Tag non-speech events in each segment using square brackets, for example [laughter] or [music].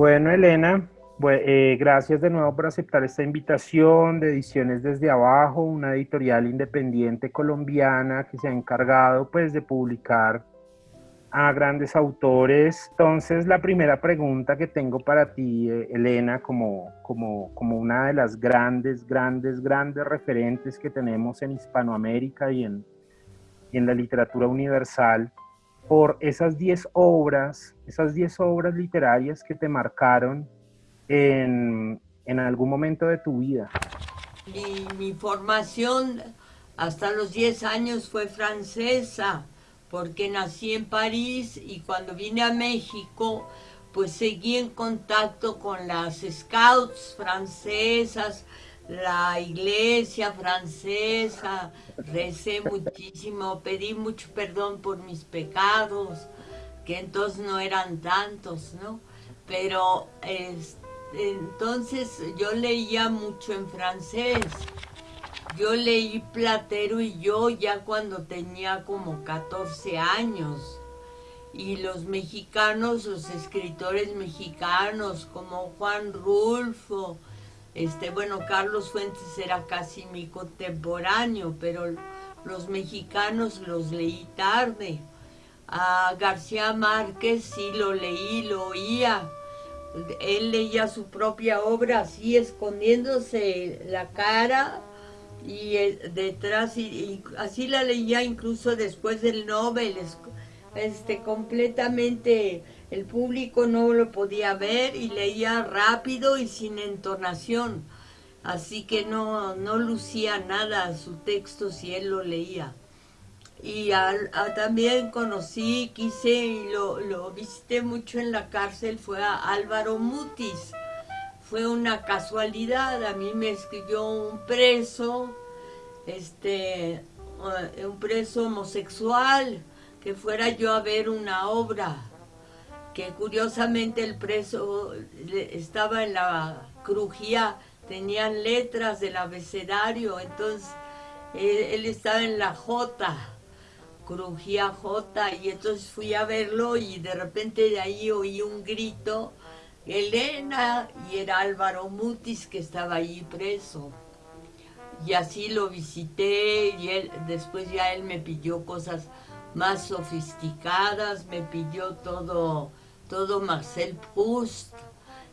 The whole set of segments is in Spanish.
Bueno, Elena, eh, gracias de nuevo por aceptar esta invitación de Ediciones desde Abajo, una editorial independiente colombiana que se ha encargado pues de publicar a grandes autores. Entonces, la primera pregunta que tengo para ti, eh, Elena, como, como, como una de las grandes, grandes, grandes referentes que tenemos en Hispanoamérica y en, en la literatura universal, por esas 10 obras, esas 10 obras literarias que te marcaron en, algún momento de tu vida. Mi, mi formación hasta los 10 años fue francesa porque nací en París y cuando vine a México, pues seguí en contacto con las scouts francesas, la iglesia francesa, recé muchísimo, pedí mucho perdón por mis pecados, que entonces no eran tantos, ¿no? Pero entonces yo leía mucho en francés yo leí Platero y yo ya cuando tenía como 14 años. Y los mexicanos, los escritores mexicanos como Juan Rulfo, este, bueno, Carlos Fuentes era casi mi contemporáneo, pero los mexicanos los leí tarde. A García Márquez sí lo leí, lo oía. Él leía su propia obra así, escondiéndose la cara y detrás, y, así la leía incluso después del Nobel, este, completamente el público no lo podía ver y leía rápido y sin entonación, así que no, no lucía nada su texto si él lo leía. Y también conocí, quise y lo, lo visité mucho en la cárcel, fue a Álvaro Mutis, fue una casualidad, a mí me escribió un preso, este, eh, un preso homosexual, que fuera yo a ver una obra, que curiosamente el preso estaba en la crujía, tenían letras del abecedario, entonces él, estaba en la J, crujía J, y entonces fui a verlo y de repente de ahí oí un grito Elena y era Álvaro Mutis que estaba ahí preso. Y así lo visité y él, después ya él me pidió cosas más sofisticadas, me pidió todo, todo Marcel Proust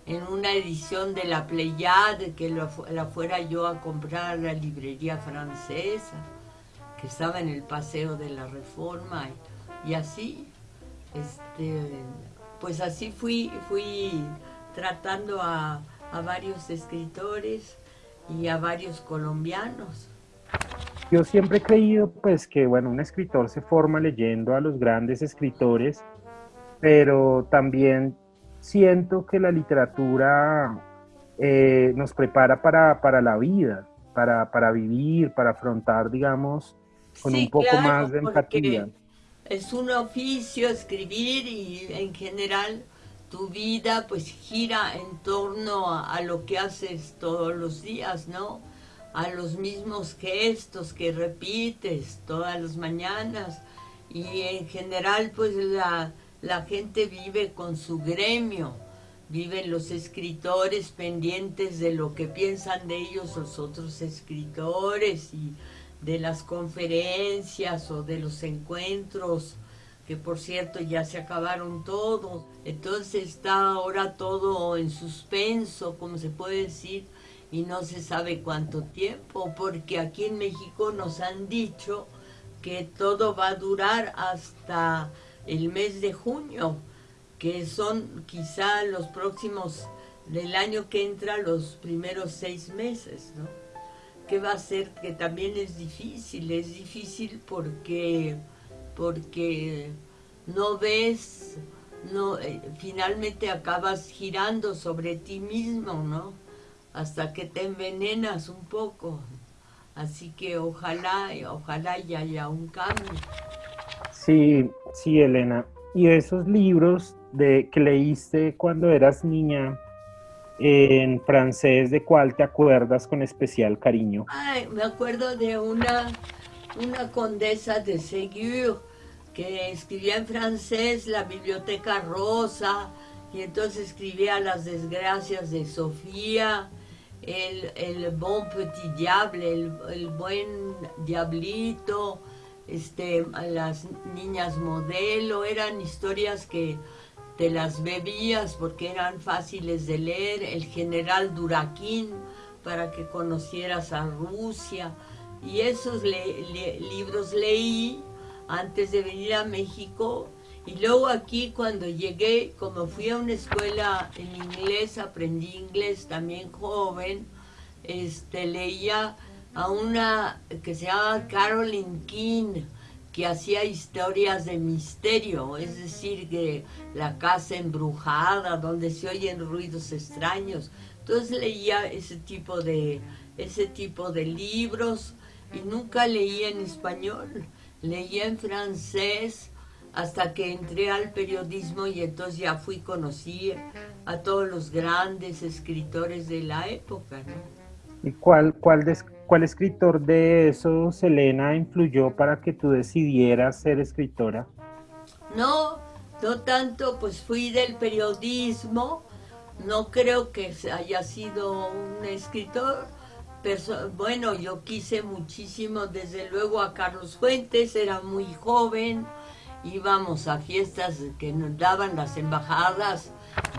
en una edición de la Pléiade que la fuera yo a comprar a la librería francesa que estaba en el Paseo de la Reforma y, y así, este, pues así fui, fui tratando a, varios escritores y a varios colombianos. Yo siempre he creído pues que bueno, un escritor se forma leyendo a los grandes escritores, pero también siento que la literatura eh, nos prepara para, la vida, para, para, vivir, para afrontar, digamos, con un poco más de empatía es un oficio escribir y en general tu vida pues gira en torno a, lo que haces todos los días, ¿no? A los mismos gestos que repites todas las mañanas y en general pues la, la gente vive con su gremio, viven los escritores pendientes de lo que piensan de ellos los otros escritores y de las conferencias o de los encuentros, que por cierto ya se acabaron todos. Entonces está ahora todo en suspenso, como se puede decir, y no se sabe cuánto tiempo, porque aquí en México nos han dicho que todo va a durar hasta el mes de junio, que son quizá los próximos del año que entra los primeros seis meses, ¿no? ¿Qué va a ser? Que también es difícil, es difícil porque, porque no ves, no, eh, finalmente acabas girando sobre ti mismo, ¿no? Hasta que te envenenas un poco. Así que ojalá, ojalá ya haya un cambio. Sí, sí, Elena. Y esos libros de, que leíste cuando eras niña, en francés, ¿de cuál te acuerdas con especial cariño? Ay, me acuerdo de una, una condesa de Ségur que escribía en francés La Biblioteca Rosa y entonces escribía las desgracias de Sofía, el, el bon petit diable, el, buen diablito, este, las niñas modelo, eran historias que te las bebías porque eran fáciles de leer, el general Duraquín para que conocieras a Rusia, y esos libros leí antes de venir a México. Y luego aquí cuando llegué, como fui a una escuela en inglés, aprendí inglés también joven, este, leía a una que se llama Carolyn King, que hacía historias de misterio, es decir, que la casa embrujada, donde se oyen ruidos extraños. Entonces leía ese tipo de, ese tipo de libros y nunca leía en español, leía en francés, hasta que entré al periodismo y entonces ya fui, conocí a todos los grandes escritores de la época, ¿Y cuál, cuál, cuál escritor de eso, Selena, influyó para que tú decidieras ser escritora? No, no tanto, pues fui del periodismo, no creo que haya sido un escritor, bueno, yo quise muchísimo, desde luego a Carlos Fuentes, era muy joven, íbamos a fiestas que nos daban las embajadas,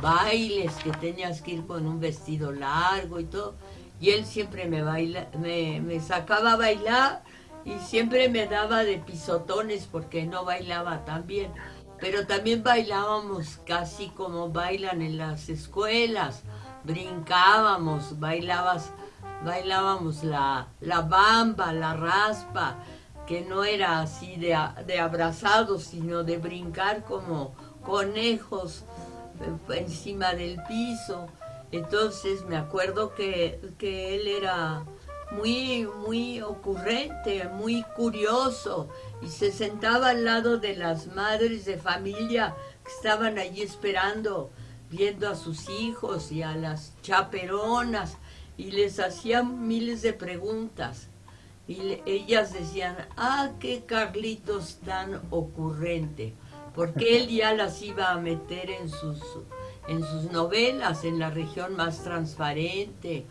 bailes que tenías que ir con un vestido largo y todo, y él siempre me, baila, me, sacaba a bailar y siempre me daba de pisotones porque no bailaba tan bien, pero también bailábamos casi como bailan en las escuelas, brincábamos, bailabas, bailábamos la, la bamba, la raspa, que no era así de, de abrazados, sino de brincar como conejos eh, encima del piso. Entonces me acuerdo que, que él era muy, muy ocurrente, muy curioso, y se sentaba al lado de las madres de familia que estaban allí esperando, viendo a sus hijos y a las chaperonas, y les hacía miles de preguntas. Y ellas decían, ah, qué Carlitos tan ocurrente, porque [laughs] él ya las iba a meter en sus, en sus novelas, en la región más transparente,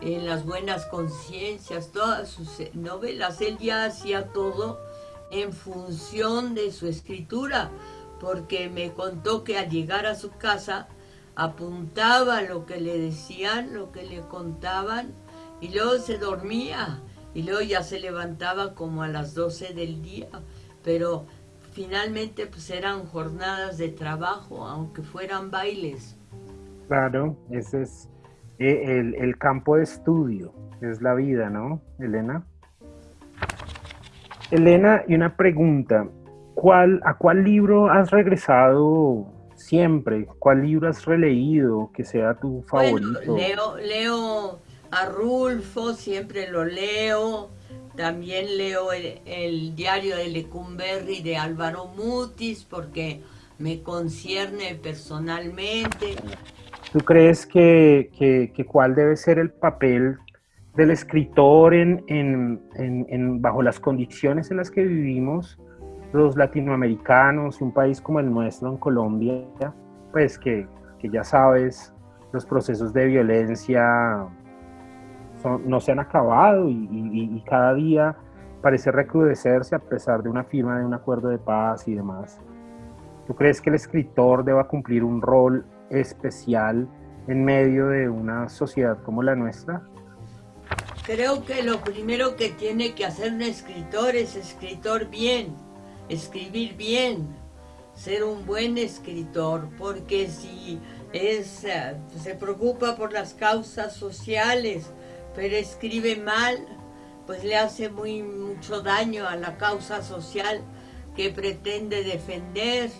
en las buenas conciencias, todas sus novelas, él ya hacía todo en función de su escritura, porque me contó que al llegar a su casa apuntaba lo que le decían, lo que le contaban, y luego se dormía y luego ya se levantaba como a las 12 del día, pero finalmente pues eran jornadas de trabajo, aunque fueran bailes. Claro, ese es eh, el, el campo de estudio, es la vida, ¿no, Elena? Elena, y una pregunta, ¿cuál, ¿a cuál libro has regresado siempre? ¿Cuál libro has releído que sea tu favorito? Bueno, leo, leo a Rulfo, siempre lo leo. También leo el, diario de Lecumberri de Álvaro Mutis porque me concierne personalmente. ¿Tú crees que, que, cuál debe ser el papel del escritor en, en, en, bajo las condiciones en las que vivimos los latinoamericanos, un país como el nuestro en Colombia, pues que, que ya sabes, los procesos de violencia no se han acabado y, cada día parece recrudecerse a pesar de una firma de un acuerdo de paz y demás. ¿Tú crees que el escritor deba cumplir un rol especial en medio de una sociedad como la nuestra? Creo que lo primero que tiene que hacer un escritor es escritor bien, escribir bien, ser un buen escritor, porque si es, eh, se preocupa por las causas sociales, pero escribe mal, pues le hace muy mucho daño a la causa social que pretende defender.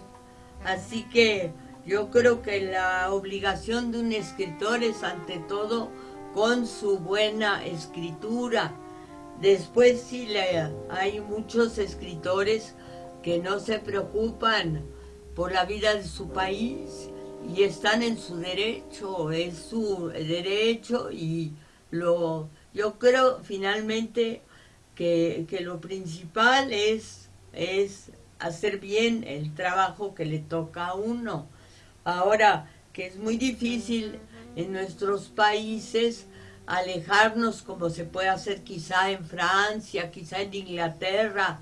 Así que yo creo que la obligación de un escritor es ante todo con su buena escritura. Después sí le, hay muchos escritores que no se preocupan por la vida de su país y están en su derecho, es su derecho y lo, yo creo finalmente que, lo principal es, es hacer bien el trabajo que le toca a uno. Ahora, que es muy difícil en nuestros países alejarnos como se puede hacer quizá en Francia, quizá en Inglaterra,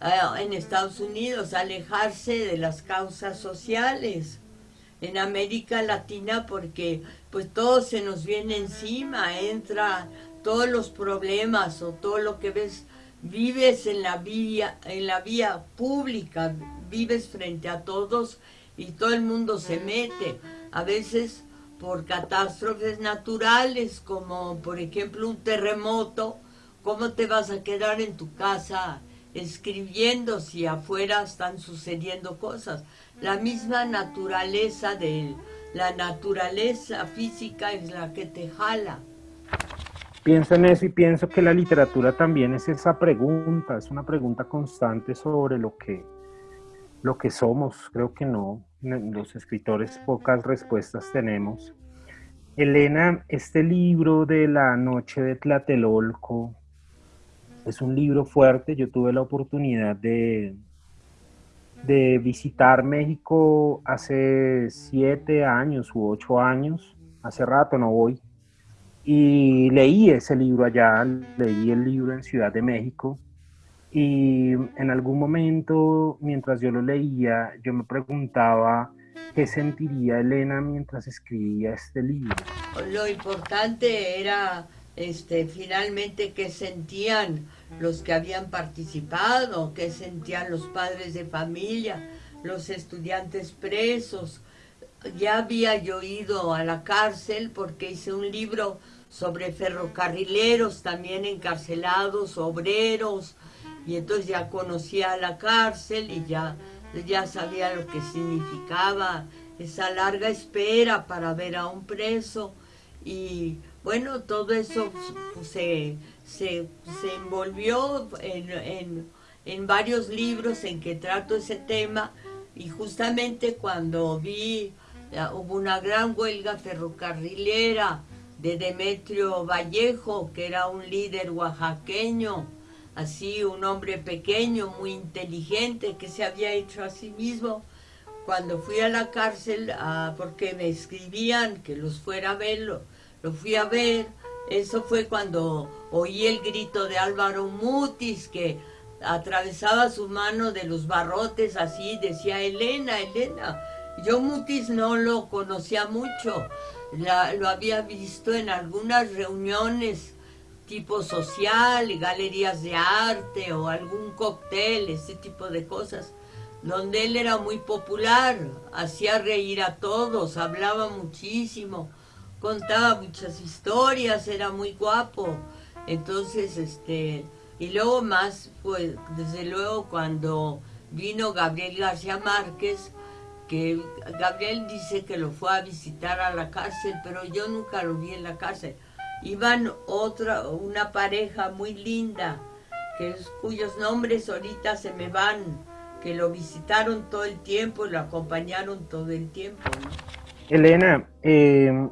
eh, en Estados Unidos, alejarse de las causas sociales. En América Latina porque pues todo se nos viene encima, entra todos los problemas o todo lo que ves, vives en la vía, en la vía pública, vives frente a todos y todo el mundo se mete. A veces por catástrofes naturales, como por ejemplo un terremoto, ¿cómo te vas a quedar en tu casa escribiendo si afuera están sucediendo cosas? La misma naturaleza de la naturaleza física es la que te jala. Pienso en eso y pienso que la literatura también es esa pregunta, es una pregunta constante sobre lo que, lo que somos. Creo que no, los escritores pocas respuestas tenemos. Elena, este libro de la noche de Tlatelolco es un libro fuerte. Yo tuve la oportunidad de, de visitar México hace siete años u ocho años. Hace rato no voy y leí ese libro allá, leí el libro en Ciudad de México y en algún momento mientras yo lo leía, yo me preguntaba qué sentiría Elena mientras escribía este libro. Lo importante era este, finalmente qué sentían los que habían participado, qué sentían los padres de familia, los estudiantes presos, ya había yo ido a la cárcel porque hice un libro sobre ferrocarrileros también encarcelados, obreros, y entonces ya conocía la cárcel y ya, ya sabía lo que significaba esa larga espera para ver a un preso. Y bueno, todo eso pues, se, se, envolvió en, en varios libros en que trato ese tema y justamente cuando vi hubo una gran huelga ferrocarrilera de Demetrio Vallejo, que era un líder oaxaqueño, así un hombre pequeño, muy inteligente, que se había hecho a sí mismo. Cuando fui a la cárcel, ah, porque me escribían que los fuera a ver, lo, lo fui a ver, eso fue cuando oí el grito de Álvaro Mutis, que atravesaba su mano de los barrotes así, decía Elena, Elena, yo Mutis no lo conocía mucho, lo había visto en algunas reuniones tipo social, galerías de arte o algún cóctel, ese tipo de cosas, donde él era muy popular, hacía reír a todos, hablaba muchísimo, contaba muchas historias, era muy guapo. Entonces, este, y luego más, pues, desde luego cuando vino Gabriel García Márquez, que Gabriel dice que lo fue a visitar a la cárcel, pero yo nunca lo vi en la cárcel. Iban otra, una pareja muy linda, que cuyos nombres ahorita se me van, que lo visitaron todo el tiempo lo acompañaron todo el tiempo. Elena, em,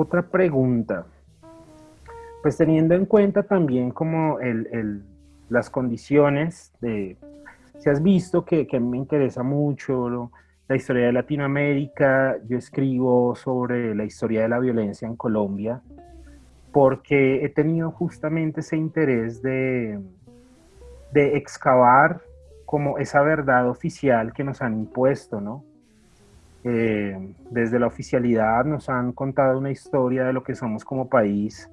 otra pregunta. Pues teniendo en cuenta también como el, las condiciones de, si has visto que, que me interesa mucho, la historia de Latinoamérica, yo escribo sobre la historia de la violencia en Colombia, porque he tenido justamente ese interés de, de excavar como esa verdad oficial que nos han impuesto, ¿no? Eh, desde la oficialidad nos han contado una historia de lo que somos como país,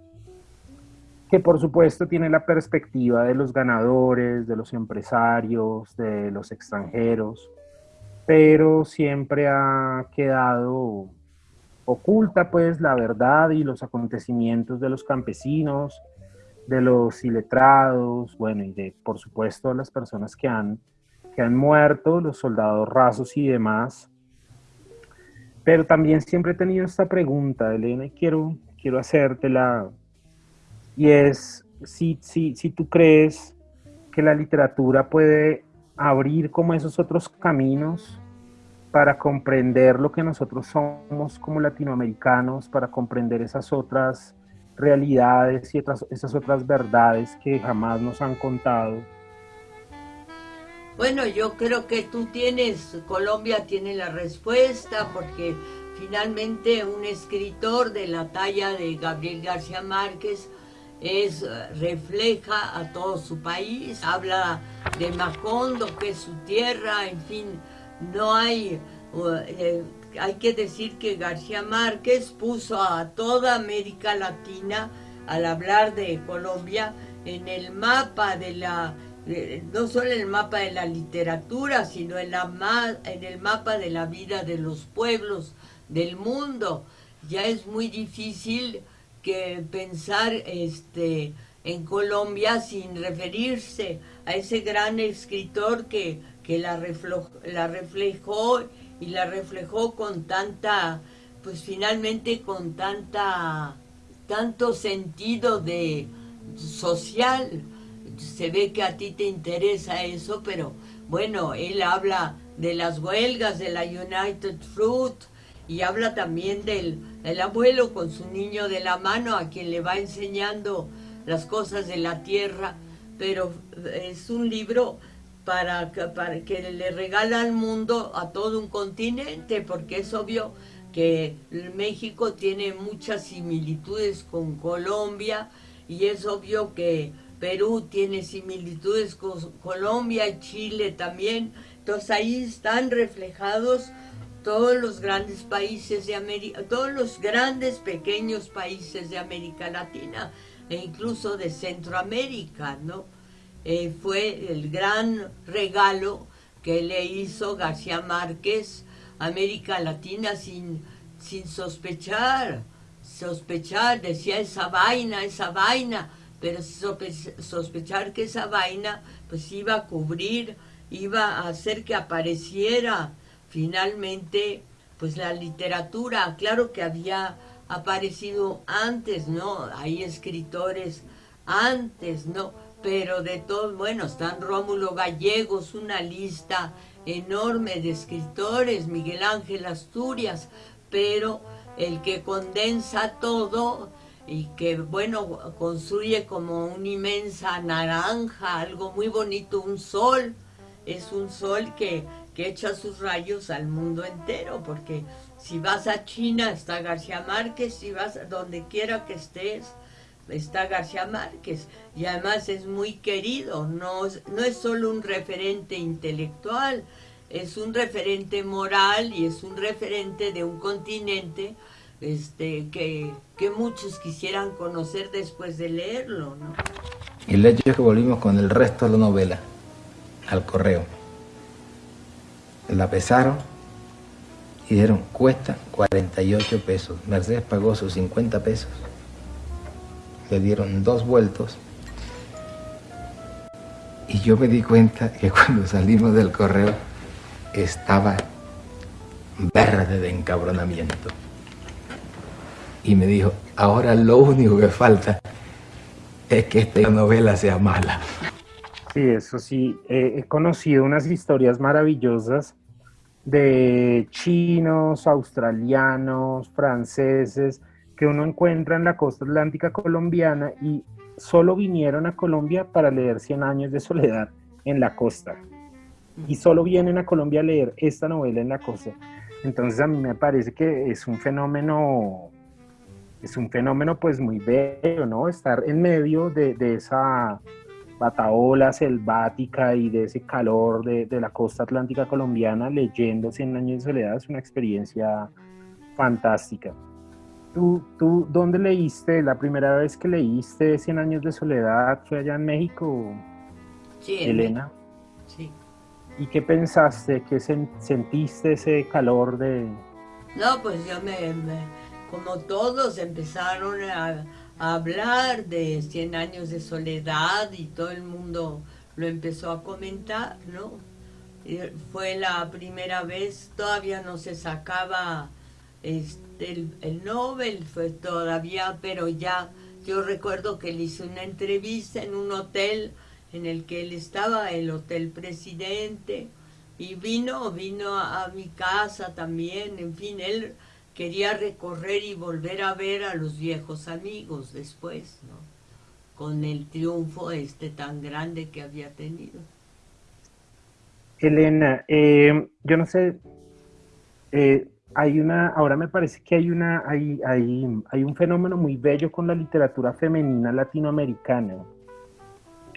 que por supuesto tiene la perspectiva de los ganadores, de los empresarios, de los extranjeros, pero siempre ha quedado oculta pues la verdad y los acontecimientos de los campesinos, de los iletrados, bueno, y de por supuesto las personas que han, que han muerto, los soldados rasos y demás. Pero también siempre he tenido esta pregunta, Elena, y quiero, quiero hacértela, y es si, si, si tú crees que la literatura puede abrir como esos otros caminos para comprender lo que nosotros somos como latinoamericanos, para comprender esas otras realidades y esas otras verdades que jamás nos han contado. Bueno, yo creo que tú tienes, Colombia tiene la respuesta, porque finalmente un escritor de la talla de Gabriel García Márquez es, refleja a todo su país, habla de Macondo, que es su tierra, en fin, no hay, eh, hay que decir que García Márquez puso a toda América Latina, al hablar de Colombia, en el mapa de la, no solo en el mapa de la literatura, sino en, la, en el mapa de la vida de los pueblos del mundo. Ya es muy difícil que pensar este, en Colombia sin referirse a ese gran escritor que, que la, la reflejó y la reflejó con tanta, pues finalmente con tanta, tanto sentido de social. Se ve que a ti te interesa eso, pero bueno, él habla de las huelgas de la United Fruit y habla también del el abuelo con su niño de la mano a quien le va enseñando las cosas de la tierra, pero es un libro para, para que le regala al mundo a todo un continente, porque es obvio que México tiene muchas similitudes con Colombia y es obvio que Perú tiene similitudes con Colombia y Chile también. Entonces ahí están reflejados todos los grandes países de América, todos los grandes pequeños países de América Latina e incluso de Centroamérica, ¿no? Eh, fue el gran regalo que le hizo García Márquez a América Latina sin, sin sospechar, sospechar, decía esa vaina, esa vaina, pero sospechar que esa vaina pues iba a cubrir, iba a hacer que apareciera finalmente, pues la literatura, claro que había aparecido antes, ¿no? Hay escritores antes, ¿no? Pero de todos, bueno, están Rómulo Gallegos, una lista enorme de escritores, Miguel Ángel Asturias, pero el que condensa todo y que, bueno, construye como una inmensa naranja, algo muy bonito, un sol, es un sol que que echa sus rayos al mundo entero, porque si vas a China está García Márquez, si vas donde quiera que estés está García Márquez, y además es muy querido, no, no es solo un referente intelectual, es un referente moral y es un referente de un continente este, que, muchos quisieran conocer después de leerlo. ¿no? El hecho es que volvimos con el resto de la novela al correo la pesaron y dijeron, cuesta 48 pesos. Mercedes pagó sus 50 pesos. Le dieron dos vueltos. Y yo me di cuenta que cuando salimos del correo estaba verde de encabronamiento. Y me dijo, ahora lo único que falta es que esta novela sea mala. Sí, eso sí, he conocido unas historias maravillosas de chinos, australianos, franceses, que uno encuentra en la costa atlántica colombiana y solo vinieron a Colombia para leer Cien años de soledad en la costa. Y solo vienen a Colombia a leer esta novela en la costa. Entonces a mí me parece que es un fenómeno, es un fenómeno pues muy bello, ¿no? Estar en medio de, de esa bataola selvática y de ese calor de, la costa atlántica colombiana leyendo Cien años de soledad es una experiencia fantástica. ¿Tú, ¿Tú dónde leíste? ¿La primera vez que leíste Cien años de soledad fue allá en México? Sí, Elena. Sí. ¿Y qué pensaste? ¿Qué sentiste ese calor de...? No, pues yo me como todos empezaron a hablar de 100 años de soledad y todo el mundo lo empezó a comentar, ¿no? fue la primera vez, todavía no se sacaba este, el, Nobel, fue todavía, pero ya yo recuerdo que le hice una entrevista en un hotel en el que él estaba, el Hotel Presidente, y vino, vino a mi casa también, en fin, él quería recorrer y volver a ver a los viejos amigos después, ¿no? Con el triunfo este tan grande que había tenido. Elena, eh, yo no sé, eh, hay una, ahora me parece que hay una, hay, hay, hay un fenómeno muy bello con la literatura femenina latinoamericana.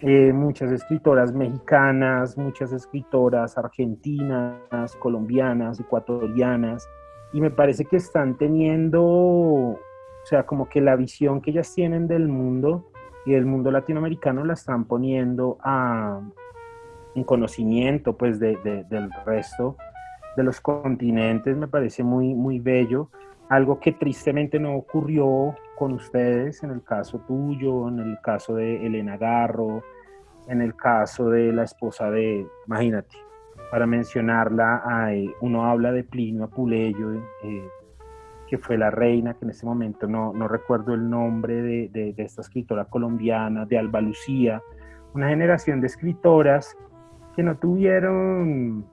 Eh, muchas escritoras mexicanas, muchas escritoras argentinas, colombianas, ecuatorianas, y me parece que están teniendo, o sea, como que la visión que ellas tienen del mundo y del mundo latinoamericano la están poniendo a, en conocimiento pues de, del resto de los continentes, me parece muy, muy bello, algo que tristemente no ocurrió con ustedes, en el caso tuyo, en el caso de Elena Garro, en el caso de la esposa de, imagínate, para mencionarla, hay, uno habla de Plinio Apuleyo, eh, que fue la reina, que en este momento no, no recuerdo el nombre de, de, esta escritora colombiana, de Alba Lucía, una generación de escritoras que no tuvieron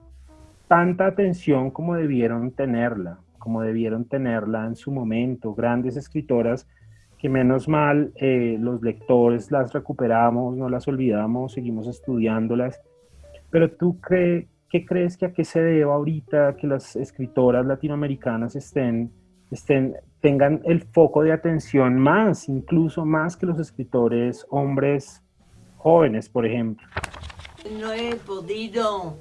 tanta atención como debieron tenerla, como debieron tenerla en su momento. Grandes escritoras que menos mal eh, los lectores las recuperamos, no las olvidamos, seguimos estudiándolas. Pero tú qué, qué crees que a qué se deba ahorita que las escritoras latinoamericanas estén, estén, tengan el foco de atención más, incluso más que los escritores hombres jóvenes, por ejemplo? No he podido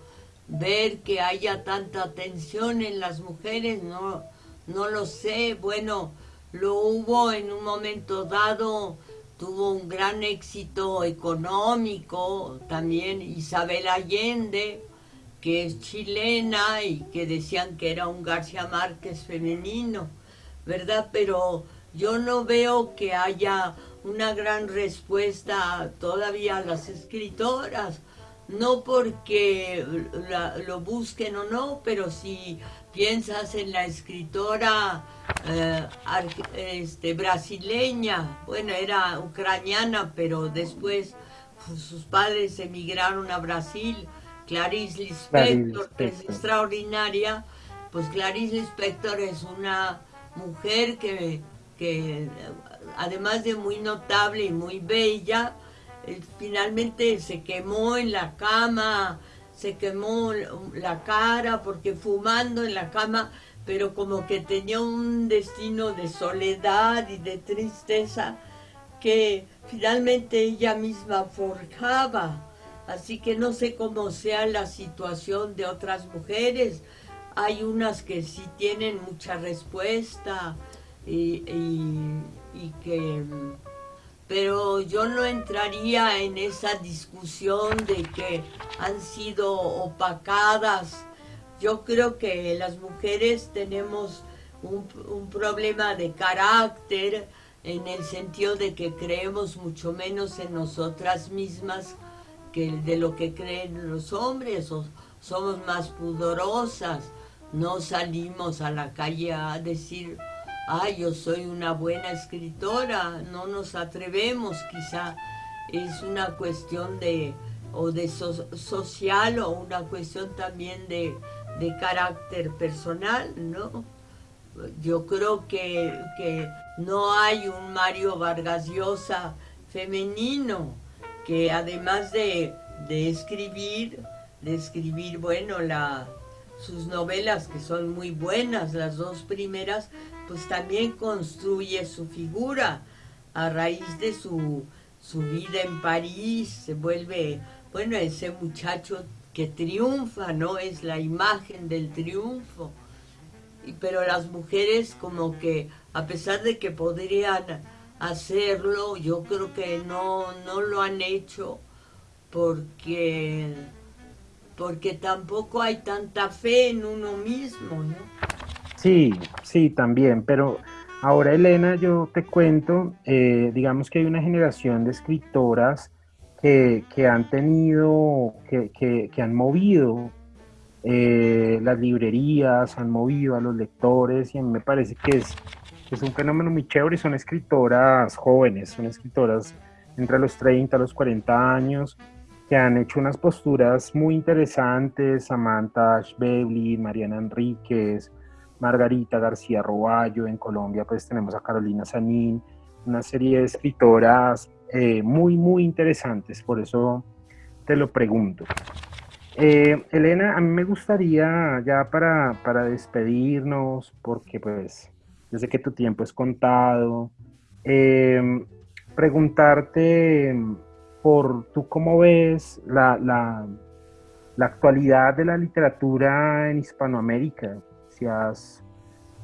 ver que haya tanta atención en las mujeres, no, no lo sé. Bueno, lo hubo en un momento dado, tuvo un gran éxito económico, también Isabel Allende, que es chilena y que decían que era un García Márquez femenino, ¿verdad? Pero yo no veo que haya una gran respuesta todavía a las escritoras no porque lo busquen o no, pero si piensas en la escritora eh, este, brasileña, bueno, era ucraniana, pero después pues, sus padres emigraron a Brasil, Clarice Lispector, que es extraordinaria, pues Clarice Lispector es una mujer que, que además de muy notable y muy bella, eh, finalmente se quemó en la cama, se quemó la cara porque fumando en la cama, pero como que tenía un destino de soledad y de tristeza que finalmente ella misma forjaba. Así que no sé cómo sea la situación de otras mujeres. Hay unas que sí tienen mucha respuesta y, que pero yo no entraría en esa discusión de que han sido opacadas. Yo creo que las mujeres tenemos un, problema de carácter en el sentido de que creemos mucho menos en nosotras mismas de lo que creen los hombres, somos más pudorosas, no salimos a la calle a decir ay, yo soy una buena escritora, no nos atrevemos, quizá es una cuestión de, o de social o una cuestión también de, carácter personal, ¿no? Yo creo que, que, no hay un Mario Vargas Llosa femenino que además de, de escribir, de bueno, la, sus novelas que son muy buenas, las dos primeras, pues también construye su figura a raíz de su, su vida en París, se vuelve, bueno, ese muchacho que triunfa, ¿no? Es la imagen del triunfo. Pero las mujeres como que, a pesar de que podrían hacerlo, yo creo que no, no lo han hecho porque, porque tampoco hay tanta fe en uno mismo, ¿no? Sí, sí, también, pero ahora Elena, yo te cuento, eh, digamos que hay una generación de escritoras que, han tenido, que, han movido eh, las librerías, han movido a los lectores y a mí me parece que es, es un fenómeno muy chévere y son escritoras jóvenes, son escritoras entre los 30 a los 40 años que han hecho unas posturas muy interesantes, Samantha Ashbeblin, Mariana Enríquez, Margarita García Roballo, en Colombia pues tenemos a Carolina Sanín, una serie de escritoras eh, muy, muy interesantes, por eso te lo pregunto. Eh, Elena, a mí me gustaría ya para, para despedirnos, porque pues yo sé que tu tiempo es contado, eh, preguntarte por tú cómo ves la, la, la, actualidad de la literatura en Hispanoamérica, si has,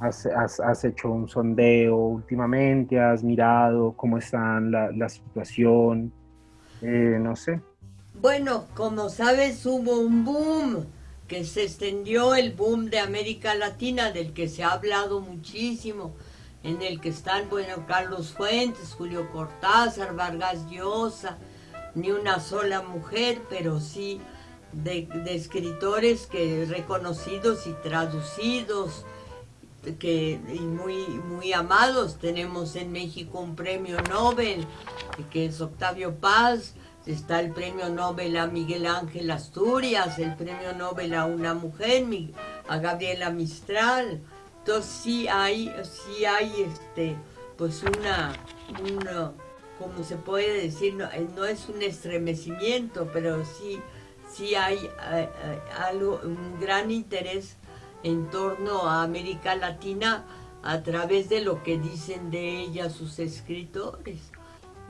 has, has, hecho un sondeo últimamente, has mirado cómo está la, la situación, eh, no sé. Bueno, como sabes, hubo un boom que se extendió, el boom de América Latina, del que se ha hablado muchísimo, en el que están, bueno, Carlos Fuentes, Julio Cortázar, Vargas Llosa, ni una sola mujer, pero sí de, escritores que reconocidos y traducidos, que y muy, muy amados. Tenemos en México un premio Nobel, que es Octavio Paz, Está el premio Nobel a Miguel Ángel Asturias, el premio Nobel a una mujer, a Gabriela Mistral. Entonces sí hay, sí hay este, pues una, una como se puede decir, no, eh, es un estremecimiento, pero sí, sí hay eh, eh, algo, un gran interés en torno a América Latina a través de lo que dicen de ella sus escritores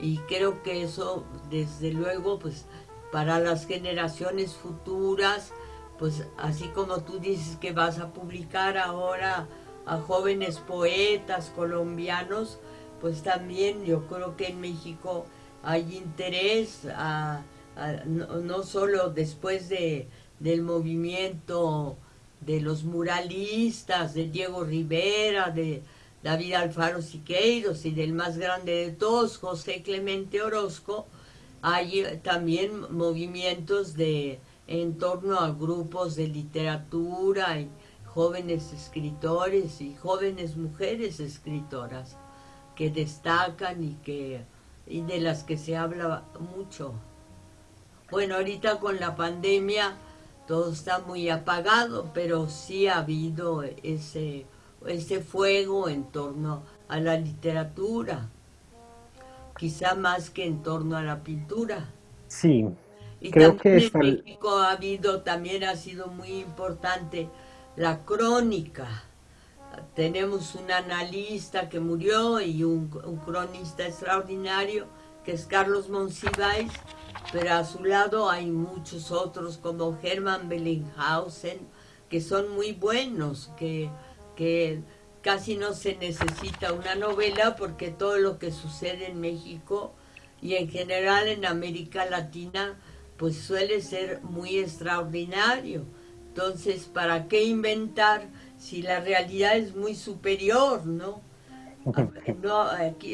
y creo que eso desde luego pues para las generaciones futuras pues así como tú dices que vas a publicar ahora a jóvenes poetas colombianos pues también yo creo que en México hay interés no, no, solo después de, del movimiento de los muralistas, de Diego Rivera, de, David Alfaro Siqueiros y del más grande de todos, José Clemente Orozco, hay eh, también movimientos de, en torno a grupos de literatura y jóvenes escritores y jóvenes mujeres escritoras que destacan y, que, y de las que se habla mucho. Bueno, ahorita con la pandemia todo está muy apagado, pero sí ha habido ese ese fuego en torno a la literatura, quizá más que en torno a la pintura. Sí, y creo que en México ha habido, también ha sido muy importante la crónica. Tenemos un analista que murió y un, cronista extraordinario que es Carlos Monsiváis, pero a su lado hay muchos otros como Hermann Bellinghausen, que son muy buenos, que que casi no se necesita una novela porque todo lo que sucede en México y en general en América Latina pues suele ser muy extraordinario. Entonces, ¿para qué inventar si la realidad es muy superior, no? no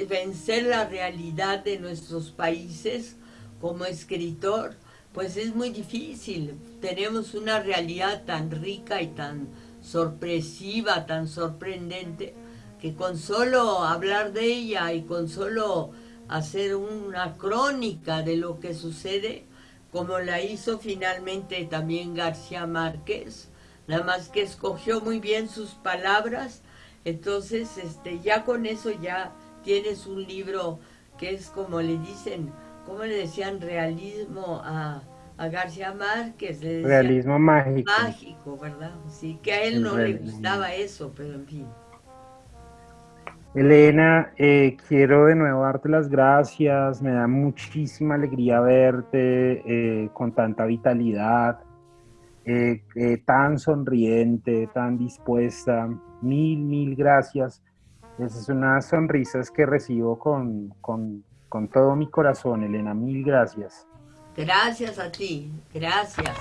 vencer la realidad de nuestros países como escritor, pues es muy difícil. Tenemos una realidad tan rica y tan sorpresiva, tan sorprendente, que con solo hablar de ella y con solo hacer una crónica de lo que sucede, como la hizo finalmente también García Márquez, nada más que escogió muy bien sus palabras, entonces este, ya con eso ya tienes un libro que es como le dicen, como le decían realismo a a García Márquez. Realismo mágico. Mágico, ¿verdad? Sí, que a él no le gustaba eso, pero en fin. Elena, eh, quiero de nuevo darte las gracias, me da muchísima alegría verte eh, con tanta vitalidad, eh, tan sonriente, tan dispuesta. Mil, mil gracias. Esas son unas sonrisas que recibo con, con, con todo mi corazón, Elena. Mil gracias. Gracias a ti, gracias.